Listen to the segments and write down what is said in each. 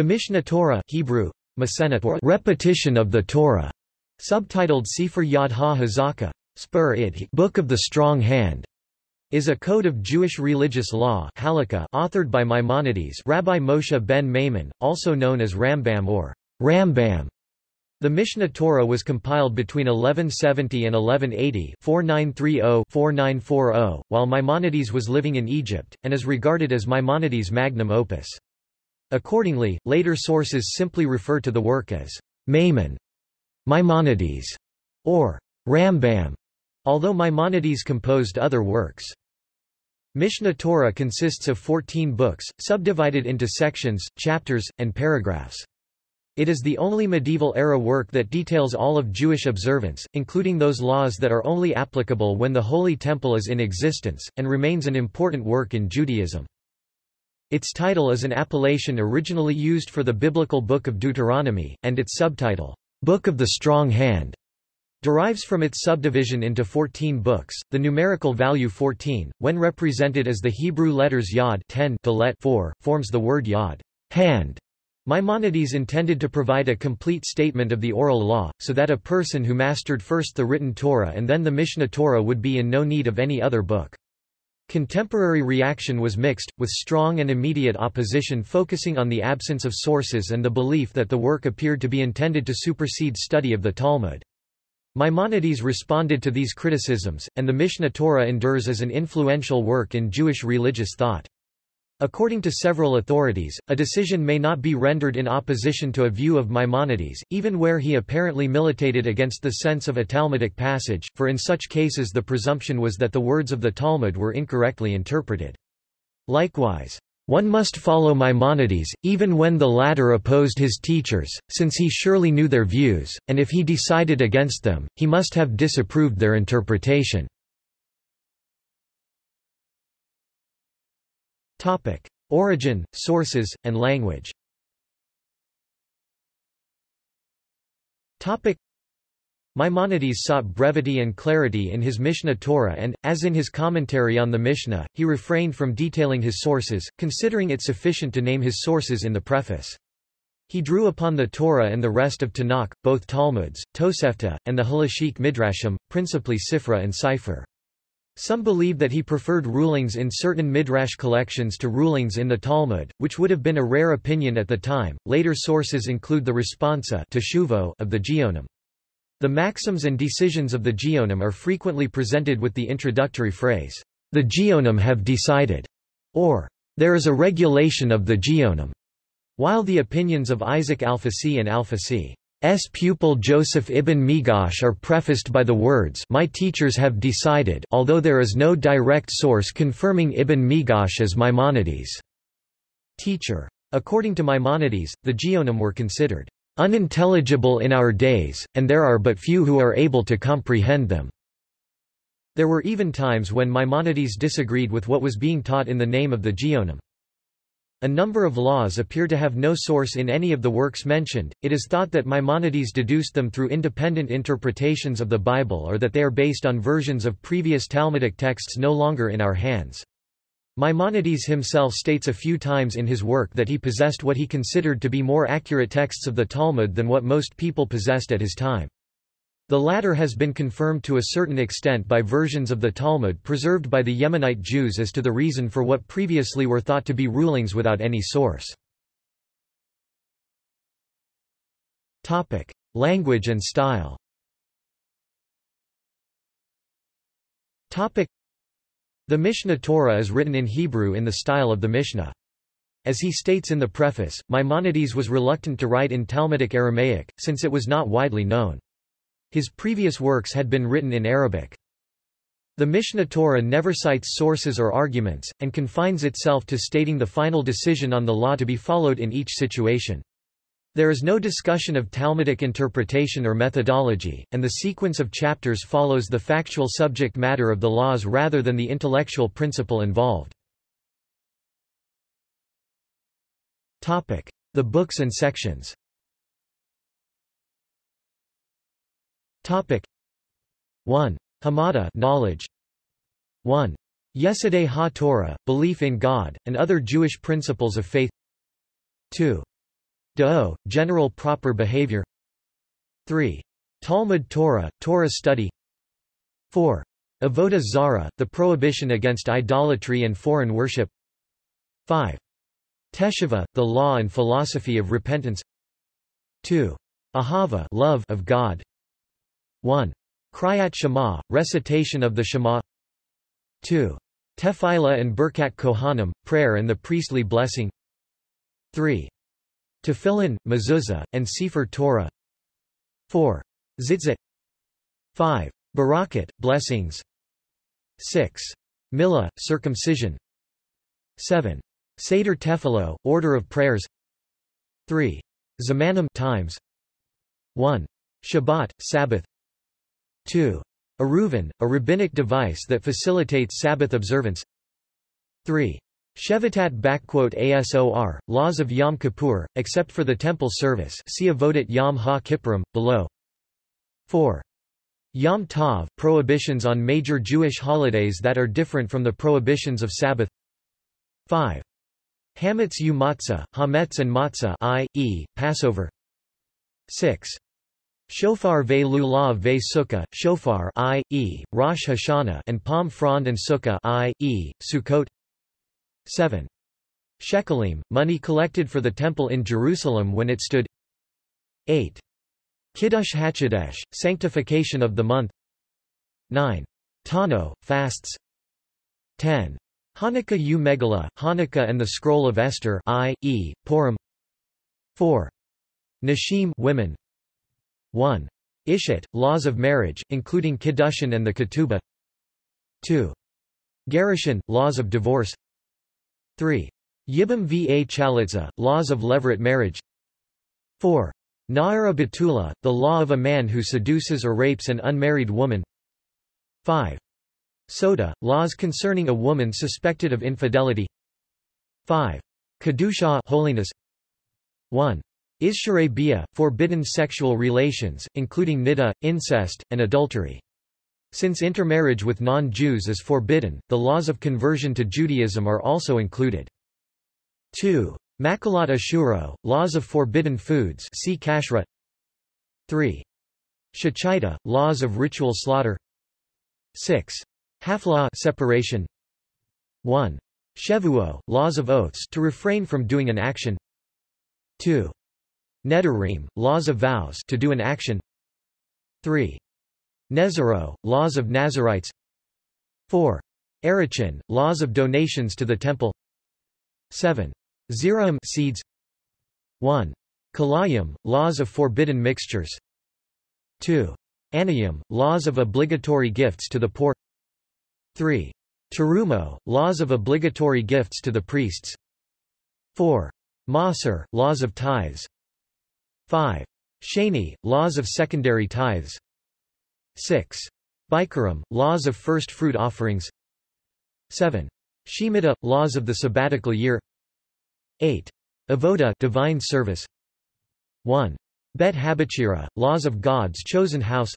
The Mishnah Torah Hebrew, repetition of the Torah, subtitled Sefer Yad HaHazaka, Spur Id Book of the Strong Hand, is a code of Jewish religious law halakha authored by Maimonides Rabbi Moshe ben Maimon, also known as Rambam or Rambam. The Mishnah Torah was compiled between 1170 and 1180 4930-4940, while Maimonides was living in Egypt, and is regarded as Maimonides' magnum opus. Accordingly, later sources simply refer to the work as Maimon, Maimonides, or Rambam, although Maimonides composed other works. Mishnah Torah consists of 14 books, subdivided into sections, chapters, and paragraphs. It is the only medieval-era work that details all of Jewish observance, including those laws that are only applicable when the Holy Temple is in existence, and remains an important work in Judaism. Its title is an appellation originally used for the biblical Book of Deuteronomy, and its subtitle, Book of the Strong Hand, derives from its subdivision into 14 books. The numerical value 14, when represented as the Hebrew letters Yod 10 Dalet 4, forms the word Yod, hand. Maimonides intended to provide a complete statement of the oral law, so that a person who mastered first the written Torah and then the Mishnah Torah would be in no need of any other book. Contemporary reaction was mixed, with strong and immediate opposition focusing on the absence of sources and the belief that the work appeared to be intended to supersede study of the Talmud. Maimonides responded to these criticisms, and the Mishneh Torah endures as an influential work in Jewish religious thought. According to several authorities, a decision may not be rendered in opposition to a view of Maimonides, even where he apparently militated against the sense of a Talmudic passage, for in such cases the presumption was that the words of the Talmud were incorrectly interpreted. Likewise, one must follow Maimonides, even when the latter opposed his teachers, since he surely knew their views, and if he decided against them, he must have disapproved their interpretation. Topic: Origin, sources, and language. Topic: Maimonides sought brevity and clarity in his Mishnah Torah and, as in his commentary on the Mishnah, he refrained from detailing his sources, considering it sufficient to name his sources in the preface. He drew upon the Torah and the rest of Tanakh, both Talmuds, Tosefta, and the Halachic Midrashim, principally Sifra and Sifre. Some believe that he preferred rulings in certain midrash collections to rulings in the Talmud, which would have been a rare opinion at the time. Later sources include the responsa of the Geonim. The maxims and decisions of the Geonim are frequently presented with the introductory phrase, "The Geonim have decided," or "There is a regulation of the Geonim," while the opinions of Isaac Alfasi and Alfasi S. pupil Joseph ibn Migash are prefaced by the words My teachers have decided although there is no direct source confirming Ibn Migash as Maimonides' teacher. According to Maimonides, the Geonim were considered unintelligible in our days, and there are but few who are able to comprehend them. There were even times when Maimonides disagreed with what was being taught in the name of the Geonim. A number of laws appear to have no source in any of the works mentioned, it is thought that Maimonides deduced them through independent interpretations of the Bible or that they are based on versions of previous Talmudic texts no longer in our hands. Maimonides himself states a few times in his work that he possessed what he considered to be more accurate texts of the Talmud than what most people possessed at his time. The latter has been confirmed to a certain extent by versions of the Talmud preserved by the Yemenite Jews as to the reason for what previously were thought to be rulings without any source. Language and style. Topic: The Mishneh Torah is written in Hebrew in the style of the Mishnah. As he states in the preface, Maimonides was reluctant to write in Talmudic Aramaic, since it was not widely known. His previous works had been written in Arabic. The Mishneh Torah never cites sources or arguments, and confines itself to stating the final decision on the law to be followed in each situation. There is no discussion of Talmudic interpretation or methodology, and the sequence of chapters follows the factual subject matter of the laws rather than the intellectual principle involved. The books and sections Topic 1. Hamada knowledge 1. Yesodei ha-Torah, belief in God, and other Jewish principles of faith 2. Da'o, general proper behavior 3. Talmud Torah, Torah study 4. Avodah Zara, the prohibition against idolatry and foreign worship 5. Teshuvah, the law and philosophy of repentance 2. Ahava love of God 1. Kriyat Shema, recitation of the Shema 2. Tefillah and Birkat Kohanim, prayer and the priestly blessing 3. Tefillin, mezuzah, and Sefer Torah 4. Tzitzit 5. Barakat, blessings 6. Milah, circumcision 7. Seder Tefillah, order of prayers 3. Zamanim times 1. Shabbat, Sabbath 2. Eruvin, a rabbinic device that facilitates Sabbath observance 3. Shevatat ASOR, laws of Yom Kippur, except for the temple service see Avodat Yom HaKippurim, below 4. Yom Tov, prohibitions on major Jewish holidays that are different from the prohibitions of Sabbath 5. Hametz u matzah, hametz and matzah i.e., Passover 6. Shofar ve lulav ve sukkah, shofar i.e., Rosh Hashanah and palm frond and sukkah i.e., Sukkot 7. Shekalim, money collected for the temple in Jerusalem when it stood 8. Kiddush Hachodesh, sanctification of the month 9. Tano, fasts 10. Hanukkah u Megillah, Hanukkah and the Scroll of Esther i.e., Purim 4. Nashim women 1. Ishat, laws of marriage, including Kiddushin and the Ketubah 2. Gerushin, laws of divorce 3. Yibam va Chalitza, laws of levirate marriage 4. Na'ara Batula, the law of a man who seduces or rapes an unmarried woman 5. Sotah, laws concerning a woman suspected of infidelity 5. Kedusha holiness 1. Isharei bia, forbidden sexual relations, including niddah, incest, and adultery. Since intermarriage with non-Jews is forbidden, the laws of conversion to Judaism are also included. 2. Makalat Ashuro, laws of forbidden foods see Kashrut 3. Shachita, laws of ritual slaughter 6. Hafla separation 1. Shevuo, laws of oaths to refrain from doing an action 2. Nedarim, laws of vows to do an action 3. Nezero, laws of Nazarites 4. Erichin, laws of donations to the temple 7. Zeraim seeds 1. Kalayim, laws of forbidden mixtures 2. Anayim, laws of obligatory gifts to the poor 3. Terumo, laws of obligatory gifts to the priests 4. Maser, laws of tithes 5. Shani, laws of secondary tithes 6. Bikurim, laws of first fruit offerings 7. Shemitah, laws of the sabbatical year 8. Avoda divine service 1. Bet Habachira, laws of God's chosen house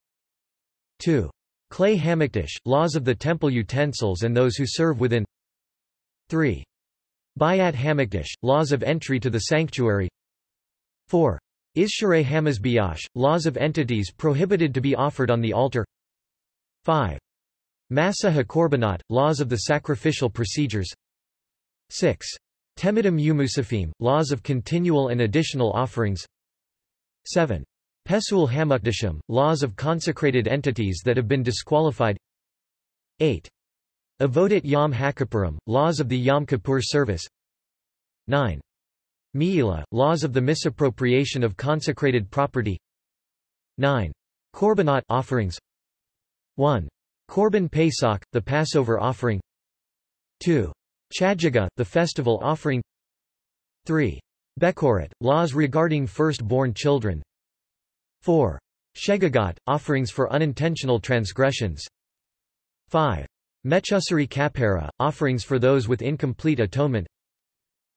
2. Kelei Hamikdash, laws of the temple utensils and those who serve within 3. Bayat Hamikdash, laws of entry to the sanctuary 4. Isharei Hamazbiash, laws of entities prohibited to be offered on the altar 5. Masa HaKorbanot, laws of the sacrificial procedures 6. Temidim Umusafim, laws of continual and additional offerings 7. Pesul Hamukdashim, laws of consecrated entities that have been disqualified 8. Avodat Yom HaKippurim, laws of the Yom Kippur service 9. Mi'ila, laws of the misappropriation of consecrated property 9. Korbanot offerings 1. Korban Pesach, the Passover offering 2. Chagiga, the festival offering 3. Bekorat, laws regarding first-born children 4. Shegagot, offerings for unintentional transgressions 5. Mechusari kapara, offerings for those with incomplete atonement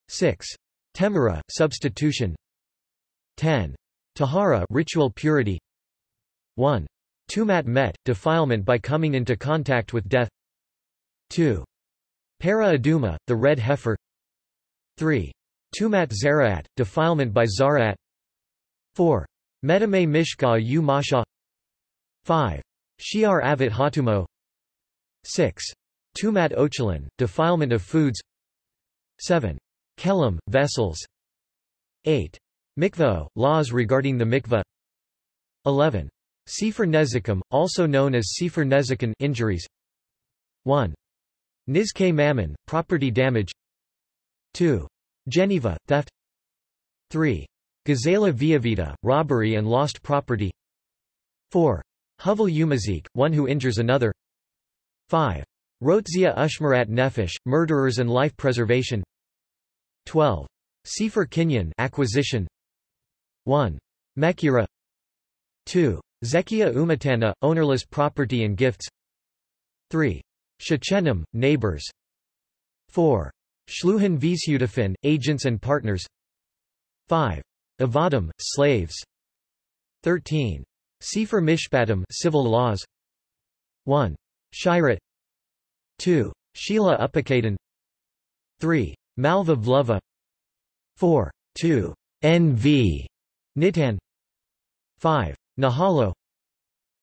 6. Temura, substitution 10. Tahara ritual purity 1. Tumat met, defilement by coming into contact with death 2. Para Aduma, the red heifer 3. Tumat Zaraat, defilement by Zaraat 4. Medame Mishka u Masha 5. Shiar Avit Hatumo 6. Tumat Ochelin, defilement of foods 7. Kelim, vessels 8. Mikvah, laws regarding the mikvah 11. Sefer Nezikim, also known as Sefer Nezikin injuries 1. Nizke Mammon, property damage 2. Geneva, theft 3. Gazela Viavita, robbery and lost property 4. Huvel Umazik, one who injures another 5. Rotzia Ushmarat Nefesh, murderers and life preservation 12. Sefer Kinyan acquisition 1. Mekira 2. Zekia Umatana, ownerless property and gifts 3. Shechenim, neighbors 4. Shluhan Vishudafin, agents and partners 5. Avadim, slaves 13. Sefer Mishpatim civil laws 1. Shirat 2. Sheila Upakadan 3. Malva Vluva 4. 2. NV Nitan 5. Nahalo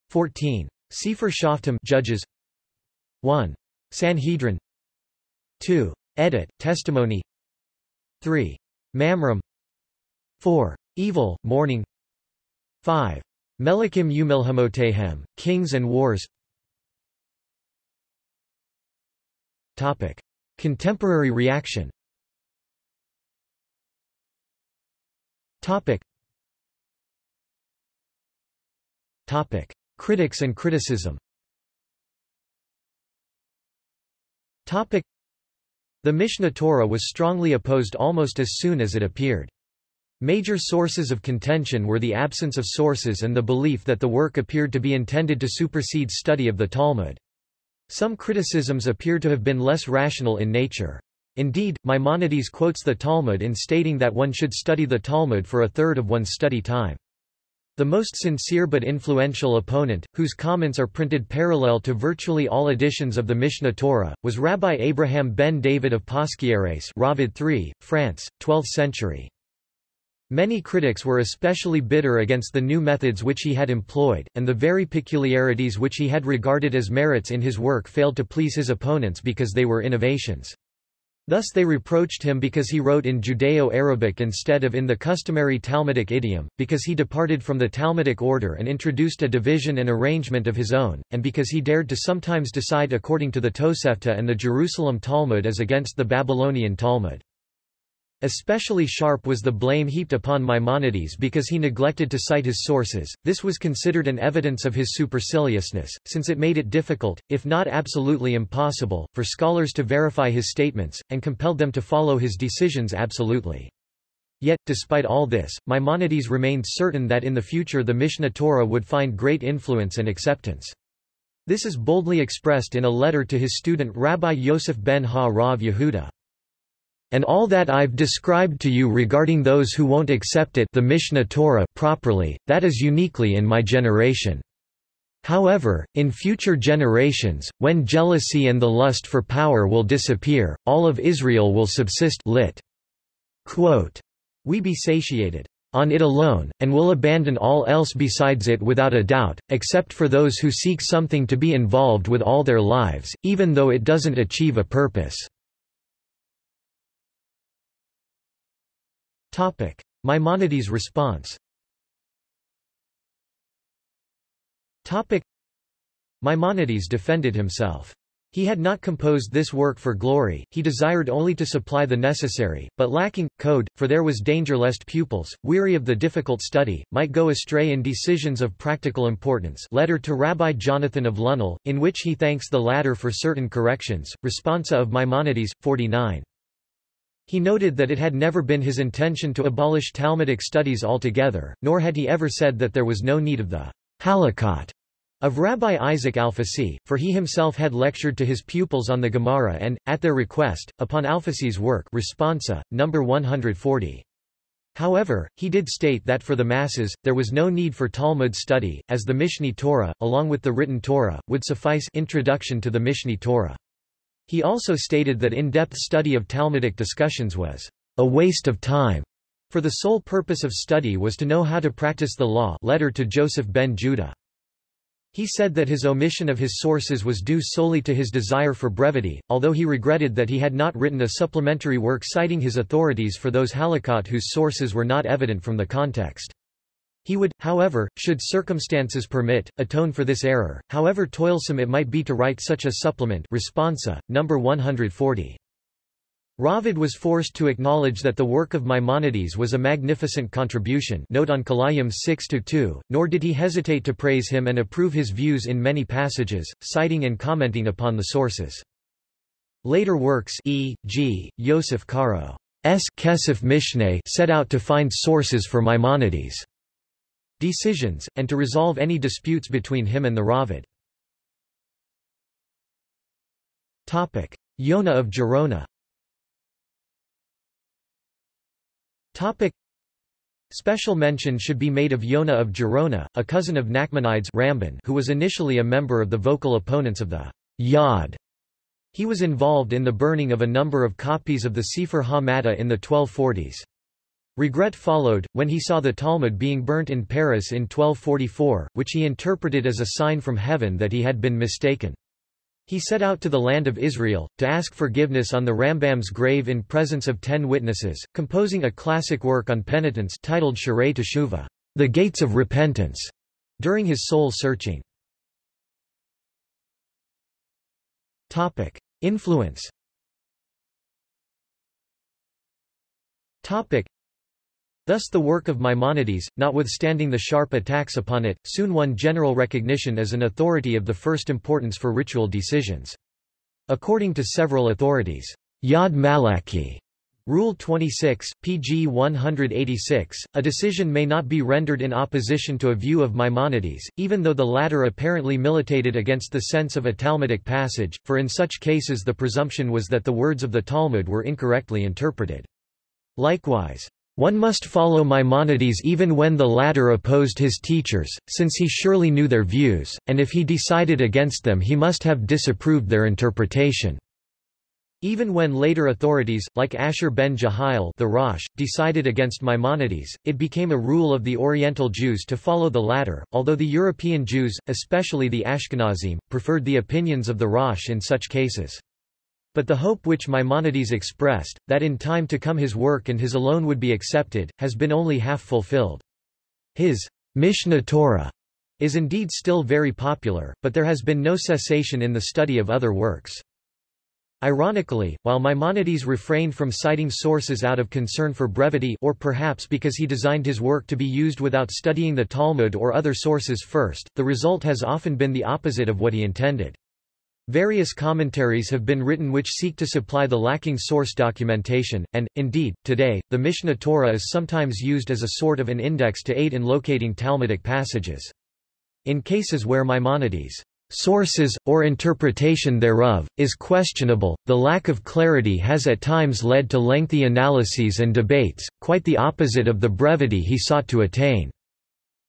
14. Sefer Shoftim Judges 1. Sanhedrin 2. Edit, testimony 3. Mamram 4. Evil, mourning 5. Melikim Umilhamotehem, Kings and Wars Topic. Contemporary reaction Topic. Topic. Critics and criticism Topic. The Mishneh Torah was strongly opposed almost as soon as it appeared. Major sources of contention were the absence of sources and the belief that the work appeared to be intended to supersede study of the Talmud. Some criticisms appear to have been less rational in nature. Indeed, Maimonides quotes the Talmud in stating that one should study the Talmud for a third of one's study time. The most sincere but influential opponent, whose comments are printed parallel to virtually all editions of the Mishnah Torah, was Rabbi Abraham ben David of Posquières Raavad III, France, 12th century. Many critics were especially bitter against the new methods which he had employed, and the very peculiarities which he had regarded as merits in his work failed to please his opponents because they were innovations. Thus they reproached him because he wrote in Judeo-Arabic instead of in the customary Talmudic idiom, because he departed from the Talmudic order and introduced a division and arrangement of his own, and because he dared to sometimes decide according to the Tosefta and the Jerusalem Talmud as against the Babylonian Talmud. Especially sharp was the blame heaped upon Maimonides because he neglected to cite his sources. This was considered an evidence of his superciliousness, since it made it difficult, if not absolutely impossible, for scholars to verify his statements, and compelled them to follow his decisions absolutely. Yet, despite all this, Maimonides remained certain that in the future the Mishnah Torah would find great influence and acceptance. This is boldly expressed in a letter to his student Rabbi Yosef ben Ha-Rav Yehuda and all that I've described to you regarding those who won't accept it the Mishneh Torah properly, that is uniquely in my generation. However, in future generations, when jealousy and the lust for power will disappear, all of Israel will subsist lit. Quote, we be satiated on it alone, and will abandon all else besides it without a doubt, except for those who seek something to be involved with all their lives, even though it doesn't achieve a purpose. Topic. Maimonides' response Topic. Maimonides defended himself. He had not composed this work for glory, he desired only to supply the necessary, but lacking, code, for there was danger lest pupils, weary of the difficult study, might go astray in decisions of practical importance letter to Rabbi Jonathan of Lunel, in which he thanks the latter for certain corrections, responsa of Maimonides, 49. He noted that it had never been his intention to abolish Talmudic studies altogether, nor had he ever said that there was no need of the halakot of Rabbi Isaac Alfasi, for he himself had lectured to his pupils on the Gemara and, at their request, upon Alfasi's work Responsa, number 140. However, he did state that for the masses, there was no need for Talmud study, as the Mishneh Torah, along with the written Torah, would suffice introduction to the Mishneh Torah. He also stated that in-depth study of Talmudic discussions was a waste of time, for the sole purpose of study was to know how to practice the law letter to Joseph ben Judah. He said that his omission of his sources was due solely to his desire for brevity, although he regretted that he had not written a supplementary work citing his authorities for those halakot whose sources were not evident from the context. He would, however, should circumstances permit, atone for this error, however toilsome it might be to write such a supplement responsa, number 140. Raavad was forced to acknowledge that the work of Maimonides was a magnificent contribution note on Kalayim 6-2, nor did he hesitate to praise him and approve his views in many passages, citing and commenting upon the sources. Later works e.g., Yosef Karo S. Kesef Mishneh set out to find sources for Maimonides' decisions, and to resolve any disputes between him and the Raavad. Yona of Gerona. Special mention should be made of Yona of Gerona, a cousin of Nachmanides Ramban who was initially a member of the vocal opponents of the Yad. He was involved in the burning of a number of copies of the Sefer HaMadda in the 1240s. Regret followed, when he saw the Talmud being burnt in Paris in 1244, which he interpreted as a sign from heaven that he had been mistaken. He set out to the land of Israel, to ask forgiveness on the Rambam's grave in presence of ten witnesses, composing a classic work on penitence titled Sharei Teshuvah, The Gates of Repentance, during his soul-searching. Influence Thus the work of Maimonides, notwithstanding the sharp attacks upon it, soon won general recognition as an authority of the first importance for ritual decisions. According to several authorities, Yad Malachi Rule 26, pg 186, a decision may not be rendered in opposition to a view of Maimonides, even though the latter apparently militated against the sense of a Talmudic passage, for in such cases the presumption was that the words of the Talmud were incorrectly interpreted. Likewise, one must follow Maimonides even when the latter opposed his teachers, since he surely knew their views, and if he decided against them he must have disapproved their interpretation. Even when later authorities, like Asher ben Jehiel the Rosh, decided against Maimonides, it became a rule of the Oriental Jews to follow the latter, although the European Jews, especially the Ashkenazim, preferred the opinions of the Rosh in such cases. But the hope which Maimonides expressed, that in time to come his work and his alone would be accepted, has been only half fulfilled. His Mishnah Torah is indeed still very popular, but there has been no cessation in the study of other works. Ironically, while Maimonides refrained from citing sources out of concern for brevity or perhaps because he designed his work to be used without studying the Talmud or other sources first, the result has often been the opposite of what he intended. Various commentaries have been written which seek to supply the lacking source documentation, and, indeed, today, the Mishnah Torah is sometimes used as a sort of an index to aid in locating Talmudic passages. In cases where Maimonides' sources, or interpretation thereof, is questionable, the lack of clarity has at times led to lengthy analyses and debates, quite the opposite of the brevity he sought to attain.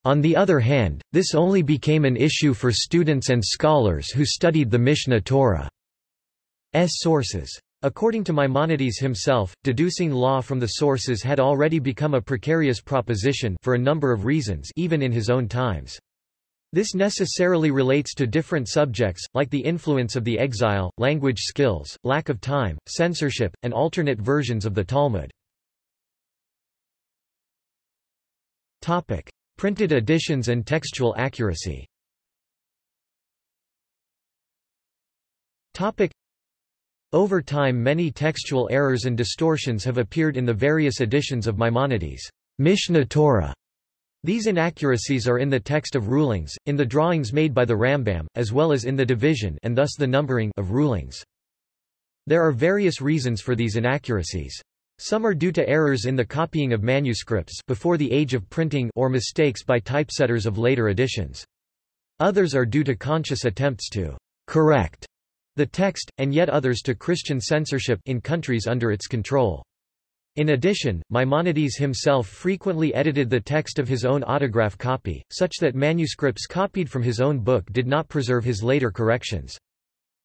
On the other hand, this only became an issue for students and scholars who studied the Mishneh Torah's sources. According to Maimonides himself, deducing law from the sources had already become a precarious proposition for a number of reasons even in his own times. This necessarily relates to different subjects, like the influence of the exile, language skills, lack of time, censorship, and alternate versions of the Talmud. Printed editions and textual accuracy Over time many textual errors and distortions have appeared in the various editions of Maimonides' Mishnah Torah. These inaccuracies are in the text of rulings, in the drawings made by the Rambam, as well as in the division and thus the numbering of rulings. There are various reasons for these inaccuracies. Some are due to errors in the copying of manuscripts before the age of printing or mistakes by typesetters of later editions. Others are due to conscious attempts to correct the text, and yet others to Christian censorship in countries under its control. In addition, Maimonides himself frequently edited the text of his own autograph copy, such that manuscripts copied from his own book did not preserve his later corrections.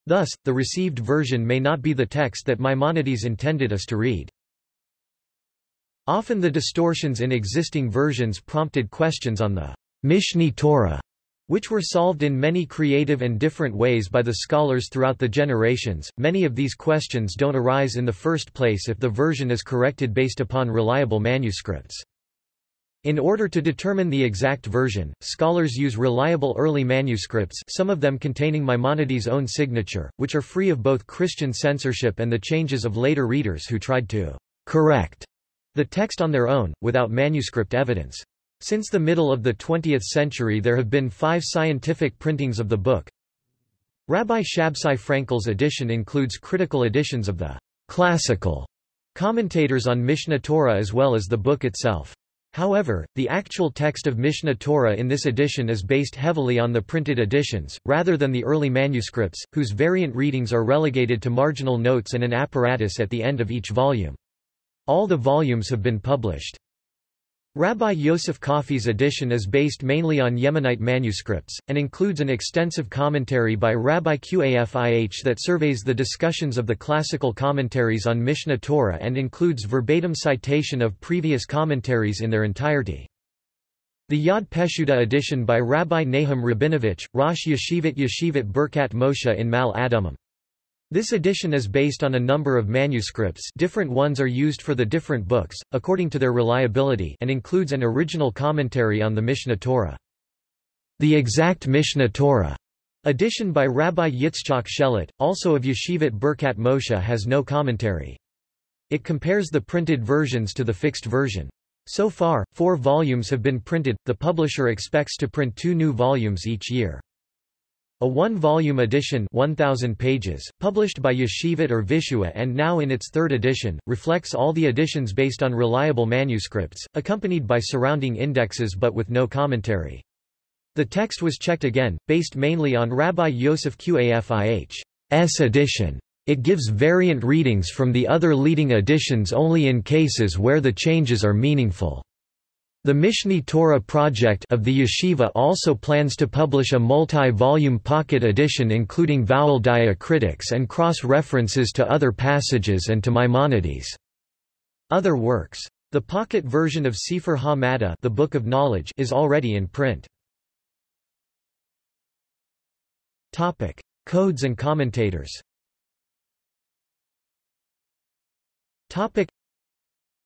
Thus, the received version may not be the text that Maimonides intended us to read. Often the distortions in existing versions prompted questions on the Mishneh Torah, which were solved in many creative and different ways by the scholars throughout the generations. Many of these questions don't arise in the first place if the version is corrected based upon reliable manuscripts. In order to determine the exact version, scholars use reliable early manuscripts some of them containing Maimonides' own signature, which are free of both Christian censorship and the changes of later readers who tried to correct the text on their own, without manuscript evidence. Since the middle of the 20th century there have been five scientific printings of the book. Rabbi Shabsai Frankel's edition includes critical editions of the classical commentators on Mishnah Torah as well as the book itself. However, the actual text of Mishnah Torah in this edition is based heavily on the printed editions, rather than the early manuscripts, whose variant readings are relegated to marginal notes and an apparatus at the end of each volume. All the volumes have been published. Rabbi Yosef Qafih's edition is based mainly on Yemenite manuscripts, and includes an extensive commentary by Rabbi Qafih that surveys the discussions of the classical commentaries on Mishneh Torah and includes verbatim citation of previous commentaries in their entirety. The Yad Peshuta edition by Rabbi Nahum Rabinovich, Rosh Yeshivat Yeshivat Birkat Moshe in Maale Adumim. This edition is based on a number of manuscripts different ones are used for the different books, according to their reliability and includes an original commentary on the Mishnah Torah. The exact Mishnah Torah edition by Rabbi Yitzchak Sheilat, also of Yeshivat Birkat Moshe has no commentary. It compares the printed versions to the fixed version. So far, four volumes have been printed, the publisher expects to print two new volumes each year. A one-volume edition 1,000 pages, published by Yeshivat or Vishua and now in its third edition, reflects all the editions based on reliable manuscripts, accompanied by surrounding indexes but with no commentary. The text was checked again, based mainly on Rabbi Yosef Qafih's edition. It gives variant readings from the other leading editions only in cases where the changes are meaningful. The Mishneh Torah project of the yeshiva also plans to publish a multi-volume pocket edition including vowel diacritics and cross-references to other passages and to Maimonides' other works. The pocket version of Sefer HaMadda the Book of Knowledge is already in print. Topic: Codes and commentators. Topic: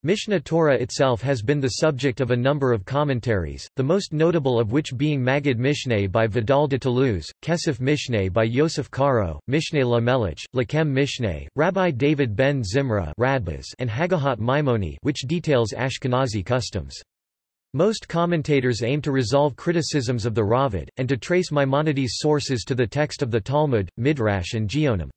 Mishneh Torah itself has been the subject of a number of commentaries, the most notable of which being Maggid Mishneh by Vidal de Toulouse, Kesef Mishneh by Yosef Karo, Mishneh Lamelech, Lechem Mishneh, Rabbi David ben Zimra and Hagahot Maimoni which details Ashkenazi customs. Most commentators aim to resolve criticisms of the Raavad, and to trace Maimonides' sources to the text of the Talmud, Midrash and Geonim.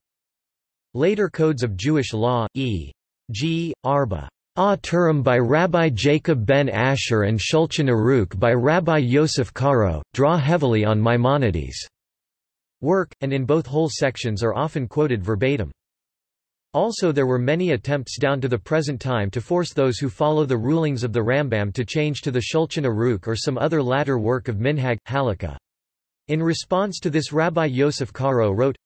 Later codes of Jewish law, e.g., Arba Ah Turim by Rabbi Jacob ben Asher and Shulchan Aruch by Rabbi Yosef Karo, draw heavily on Maimonides' work, and in both whole sections are often quoted verbatim. Also there were many attempts down to the present time to force those who follow the rulings of the Rambam to change to the Shulchan Aruch or some other latter work of Minhag, Halakha. In response to this Rabbi Yosef Karo wrote,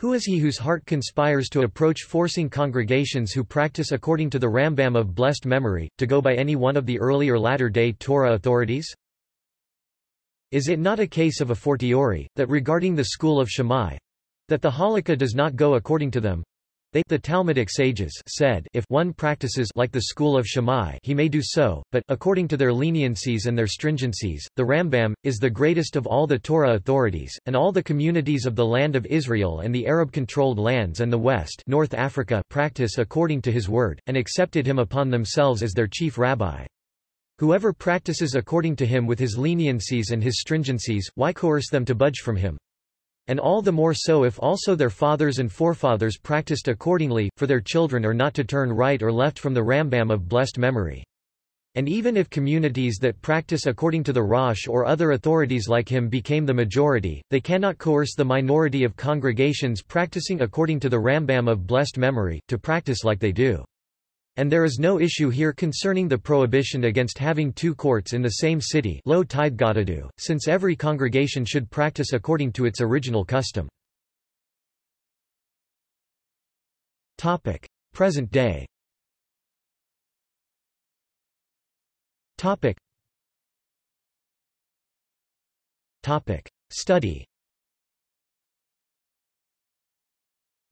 who is he whose heart conspires to approach forcing congregations who practice according to the Rambam of blessed memory, to go by any one of the early or latter-day Torah authorities? Is it not a case of a fortiori, that regarding the school of Shammai, that the Halakha does not go according to them, they the Talmudic sages said if one practices like the school of Shammai he may do so, but, according to their leniencies and their stringencies, the Rambam, is the greatest of all the Torah authorities, and all the communities of the land of Israel and the Arab-controlled lands and the West North Africa practice according to his word, and accepted him upon themselves as their chief rabbi. Whoever practices according to him with his leniencies and his stringencies, why coerce them to budge from him? And all the more so if also their fathers and forefathers practiced accordingly, for their children are not to turn right or left from the Rambam of blessed memory. And even if communities that practice according to the Rosh or other authorities like him became the majority, they cannot coerce the minority of congregations practicing according to the Rambam of blessed memory, to practice like they do. And there is no issue here concerning the prohibition against having two courts in the same city low since every congregation should practice according to its original custom. Present day Topic. Topic. Study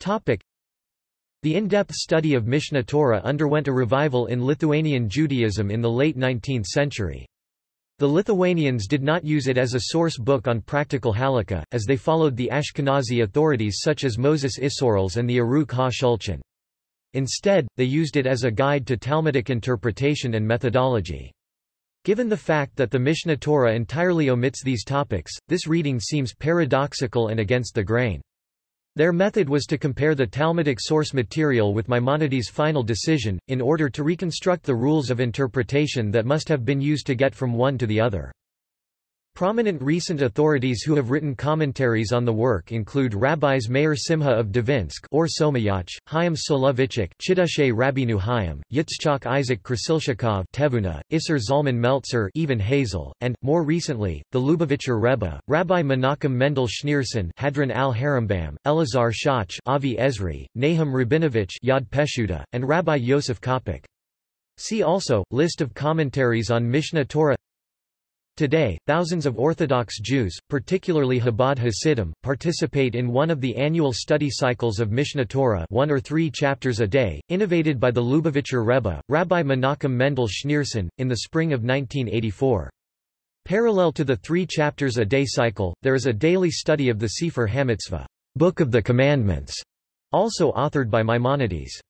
Topic. The in-depth study of Mishnah Torah underwent a revival in Lithuanian Judaism in the late 19th century. The Lithuanians did not use it as a source book on practical halakha, as they followed the Ashkenazi authorities such as Moses Isserles and the Aruch ha-Shulchan. Instead, they used it as a guide to Talmudic interpretation and methodology. Given the fact that the Mishnah Torah entirely omits these topics, this reading seems paradoxical and against the grain. Their method was to compare the Talmudic source material with Maimonides' final decision, in order to reconstruct the rules of interpretation that must have been used to get from one to the other. Prominent recent authorities who have written commentaries on the work include Rabbis Meir Simha of Dvinsk Ohr Somayach, Chaim Soloveitchik Chidushei Rabbeinu Chaim, Yitzchak Isaac Krasilshikov Tevuna, Isser Zalman Meltzer even Hazel, and, more recently, the Lubavitcher Rebbe, Rabbi Menachem Mendel Schneerson Hadran al-Harambam, Elazar Shach Avi Ezri, Nahum Rabinovich Yad Peshuta, and Rabbi Yosef Kopik. See also, List of commentaries on Mishnah Torah Today, thousands of Orthodox Jews, particularly Chabad Hasidim, participate in one of the annual study cycles of Mishnah Torah one or three chapters a day, innovated by the Lubavitcher Rebbe, Rabbi Menachem Mendel Schneerson, in the spring of 1984. Parallel to the three chapters a day cycle, there is a daily study of the Sefer HaMitzvah, Book of the Commandments, also authored by Maimonides.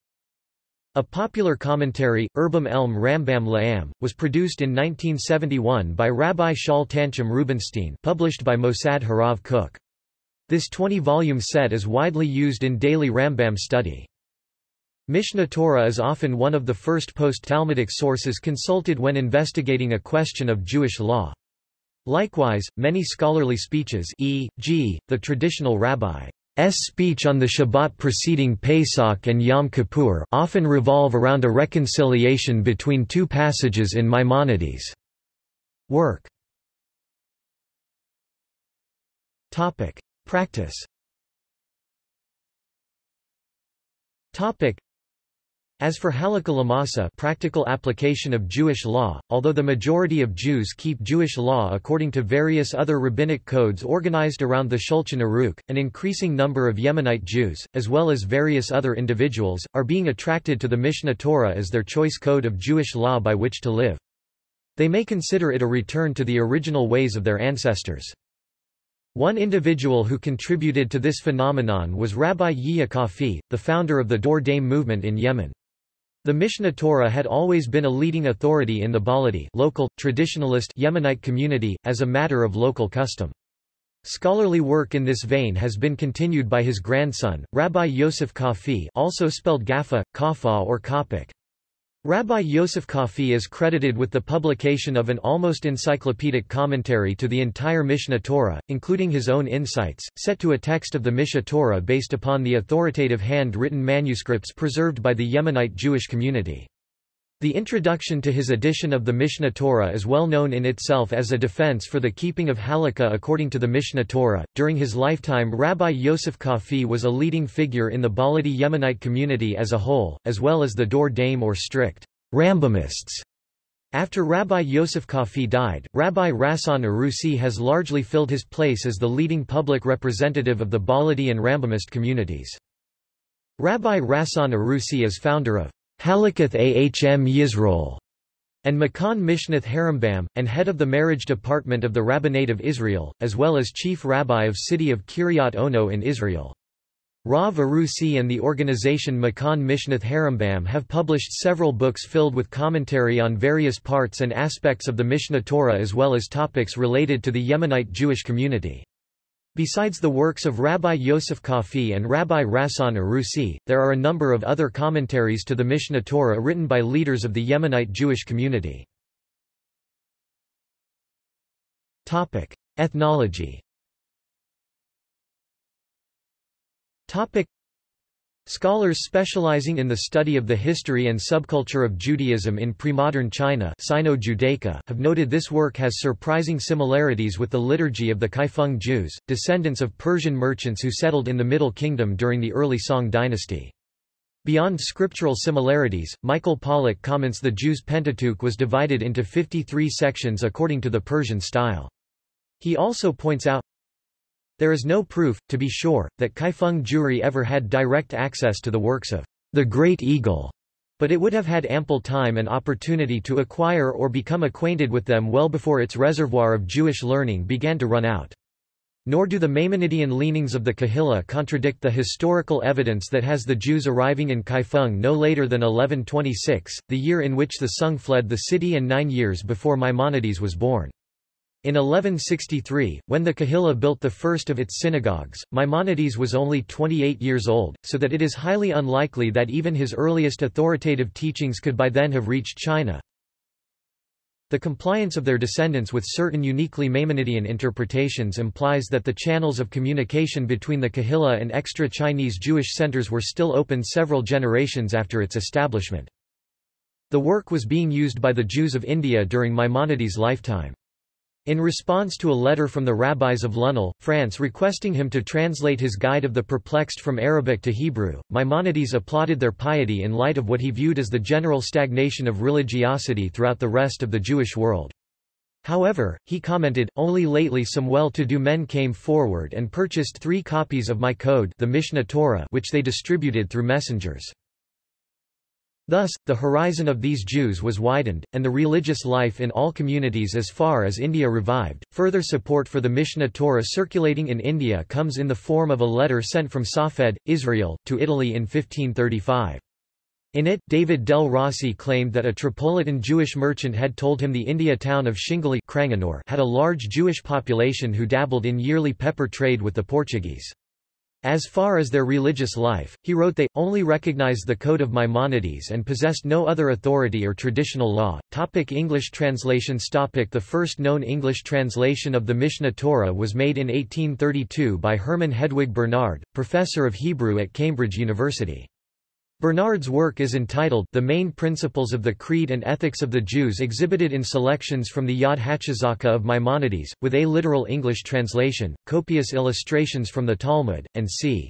A popular commentary, Urbam Elm Rambam La'am, was produced in 1971 by Rabbi Shaul Tanchem Rubinstein published by Mossad Harav Kook. This 20-volume set is widely used in daily Rambam study. Mishnah Torah is often one of the first post-Talmudic sources consulted when investigating a question of Jewish law. Likewise, many scholarly speeches e.g., the traditional rabbi speech on the Shabbat preceding Pesach and Yom Kippur often revolve around a reconciliation between two passages in Maimonides' work. Practice. As for halakha lamasa practical application of Jewish law, although the majority of Jews keep Jewish law according to various other rabbinic codes organized around the Shulchan Aruch, an increasing number of Yemenite Jews, as well as various other individuals, are being attracted to the Mishnah Torah as their choice code of Jewish law by which to live. They may consider it a return to the original ways of their ancestors. One individual who contributed to this phenomenon was Rabbi Yehia Kafi, the founder of the Dor Daim movement in Yemen. The Mishnah Torah had always been a leading authority in the Baladi local, traditionalist Yemenite community, as a matter of local custom. Scholarly work in this vein has been continued by his grandson, Rabbi Yosef Kafi also spelled Gaffa, Kafa or Kopik. Rabbi Yosef Kafi is credited with the publication of an almost encyclopedic commentary to the entire Mishnah Torah, including his own insights, set to a text of the Mishnah Torah based upon the authoritative hand-written manuscripts preserved by the Yemenite Jewish community. The introduction to his edition of the Mishnah Torah is well known in itself as a defense for the keeping of halakha according to the Mishnah Torah. During his lifetime, Rabbi Yosef Kafi was a leading figure in the Baladi Yemenite community as a whole, as well as the Dor Daim or strict Rambamists. After Rabbi Yosef Kafi died, Rabbi Ratzon Arusi has largely filled his place as the leading public representative of the Baladi and Rambamist communities. Rabbi Ratzon Arusi is founder of Halakhath Ahm Yisrael, and Makan Mishnath Harambam, and head of the marriage department of the Rabbinate of Israel, as well as chief rabbi of city of Kiryat Ono in Israel. Rav Arusi and the organization Makan Mishnath Harambam have published several books filled with commentary on various parts and aspects of the Mishneh Torah as well as topics related to the Yemenite Jewish community. Besides the works of Rabbi Yosef Kafi and Rabbi Ratzon Arusi, there are a number of other commentaries to the Mishnah Torah written by leaders of the Yemenite Jewish community. Ethnology Scholars specializing in the study of the history and subculture of Judaism in pre-modern China Sino-Judaica have noted this work has surprising similarities with the liturgy of the Kaifeng Jews, descendants of Persian merchants who settled in the Middle Kingdom during the early Song dynasty. Beyond scriptural similarities, Michael Pollak comments the Jews' Pentateuch was divided into 53 sections according to the Persian style. He also points out, There is no proof, to be sure, that Kaifeng Jewry ever had direct access to the works of the Great Eagle, but it would have had ample time and opportunity to acquire or become acquainted with them well before its reservoir of Jewish learning began to run out. Nor do the Maimonidean leanings of the Kahila contradict the historical evidence that has the Jews arriving in Kaifeng no later than 1126, the year in which the Sung fled the city and nine years before Maimonides was born. In 1163, when the Kahila built the first of its synagogues, Maimonides was only 28 years old, so that it is highly unlikely that even his earliest authoritative teachings could by then have reached China. The compliance of their descendants with certain uniquely Maimonidean interpretations implies that the channels of communication between the Kahila and extra-Chinese Jewish centers were still open several generations after its establishment. The work was being used by the Jews of India during Maimonides' lifetime. In response to a letter from the rabbis of Lunel, France requesting him to translate his Guide of the Perplexed from Arabic to Hebrew, Maimonides applauded their piety in light of what he viewed as the general stagnation of religiosity throughout the rest of the Jewish world. However, he commented, only lately some well-to-do men came forward and purchased three copies of my code the Mishneh Torah which they distributed through messengers. Thus, the horizon of these Jews was widened, and the religious life in all communities as far as India revived. Further support for the Mishnah Torah circulating in India comes in the form of a letter sent from Safed, Israel, to Italy in 1535. In it, David dei Rossi claimed that a Tripolitan Jewish merchant had told him the India town of Shingali had a large Jewish population who dabbled in yearly pepper trade with the Portuguese. As far as their religious life, he wrote they, only recognized the Code of Maimonides and possessed no other authority or traditional law. Topic English translations Topic The first known English translation of the Mishneh Torah was made in 1832 by Herman Hedwig Bernard, professor of Hebrew at Cambridge University. Bernard's work is entitled The Main Principles of the Creed and Ethics of the Jews exhibited in selections from the Yad HaChazaka of Maimonides, with a literal English translation, copious illustrations from the Talmud, and c.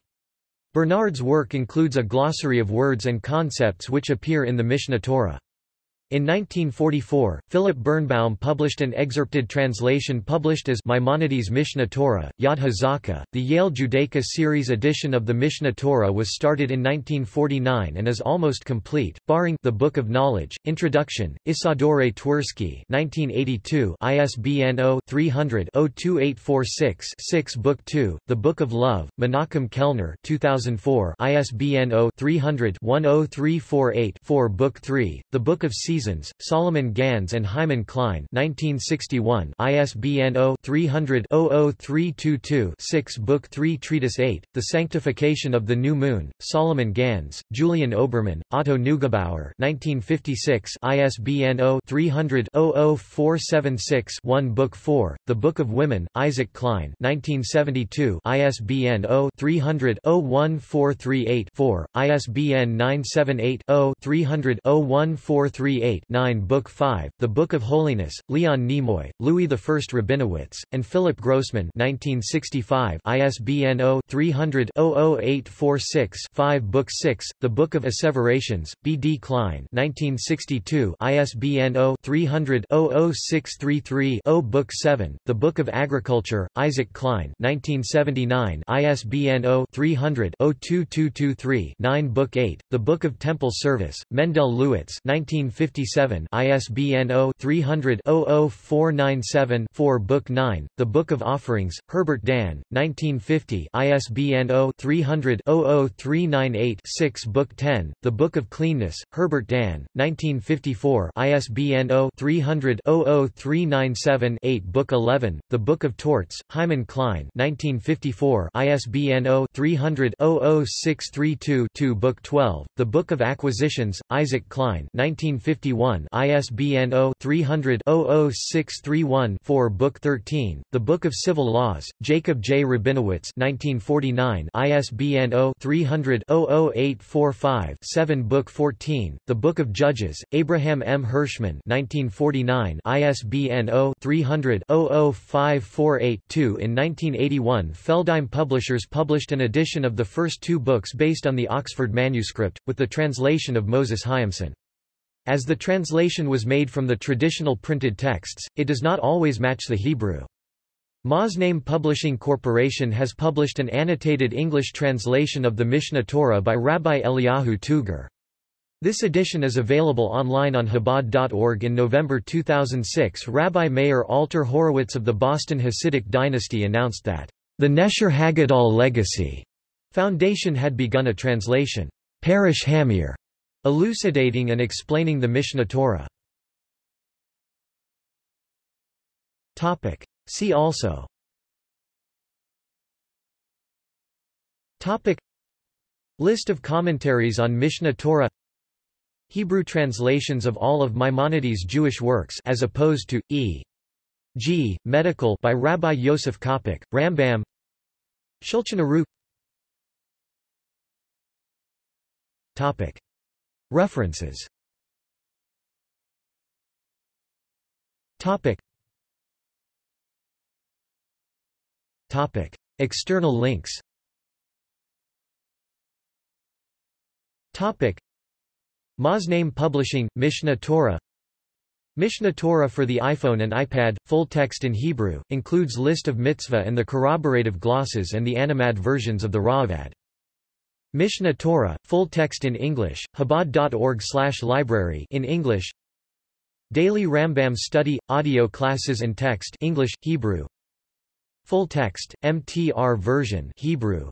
Bernard's work includes a glossary of words and concepts which appear in the Mishnah Torah. In 1944, Philip Birnbaum published an excerpted translation published as Maimonides Mishneh Torah, Yad HaZaka. The Yale Judaica series edition of the Mishnah Torah was started in 1949 and is almost complete, barring The Book of Knowledge, Introduction, Isadore Twersky 1982, ISBN 0-300-02846-6 Book 2, The Book of Love, Menachem Kellner 2004, ISBN 0-300-10348-4 Book 3, The Book of Seasons Solomon Gandz and Hyman Klein 1961 ISBN 0-300-00322-6 Book 3 Treatise 8, The Sanctification of the New Moon, Solomon Gandz, Julian Obermann, Otto Neugebauer 1956 ISBN 0-300-00476-1 Book 4, The Book of Women, Isaac Klein 1972 ISBN 0-300-01438-4, ISBN 978 0 300 01438 8-9 Book 5, The Book of Holiness, Leon Nemoy, Louis I Rabinowitz, and Philip Grossman 1965 ISBN 0-300-00846-5 Book 6, The Book of Asseverations, B. D. Klein 1962 ISBN 0-300-00633-0 Book 7, The Book of Agriculture, Isaac Klein 1979 ISBN 0-300-02223-9 Book 8, The Book of Temple Service, Mendell Lewittes 1950 1957 ISBN 0-300-00497-4 Book 9, The Book of Offerings, Herbert Dan, 1950 ISBN 0-300-00398-6 Book 10, The Book of Cleanness, Herbert Dan, 1954 ISBN 0-300-00397-8 Book 11, The Book of Torts, Hyman Klein 1954 ISBN 0-300-00632-2 Book 12, The Book of Acquisitions, Isaac Klein 1950 1951 ISBN 0-300-00631-4 Book 13, The Book of Civil Laws, Jacob J. Rabinowitz 1949 ISBN 0-300-00845-7 Book 14, The Book of Judges, Abraham M. Hershman 1949 ISBN 0-300-00548-2 In 1981 Feldheim Publishers published an edition of the first two books based on the Oxford manuscript, with the translation of Moses Hyamson. As the translation was made from the traditional printed texts, it does not always match the Hebrew. Moznaim Publishing Corporation has published an annotated English translation of the Mishnah Torah by Rabbi Eliyahu Touger. This edition is available online on Chabad.org. In November 2006, Rabbi Meir Alter Horowitz of the Boston Hasidic dynasty announced that the Nesher Haggadol Legacy Foundation had begun a translation, Parish Hamir, elucidating and explaining the Mishnah Torah. See also Topic. List of commentaries on Mishnah Torah Hebrew translations of all of Maimonides' Jewish works as opposed to E. G. Medical by Rabbi Yosef Qafih, Rambam Shulchan Aruch Topic. References Topic. Topic. External links Topic. Publishing, Mishneh Torah Mishneh Torah for the iPhone and iPad, full text in Hebrew, includes list of mitzvah and the corroborative glosses and the Animad versions of the Raavad. Mishneh Torah, full text in English, Chabad.org/library in English. Daily Rambam study, audio classes and text English, Hebrew. Full text, MTR version Hebrew.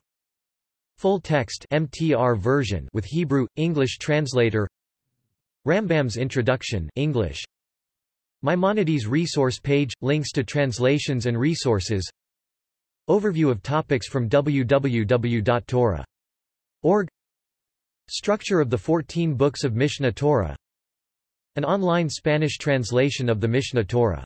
Full text MTR version with Hebrew English translator. Rambam's Introduction English Maimonides resource page links to translations and resources Overview of topics from www.torah.org Structure of the 14 books of Mishneh Torah An online Spanish translation of the Mishneh Torah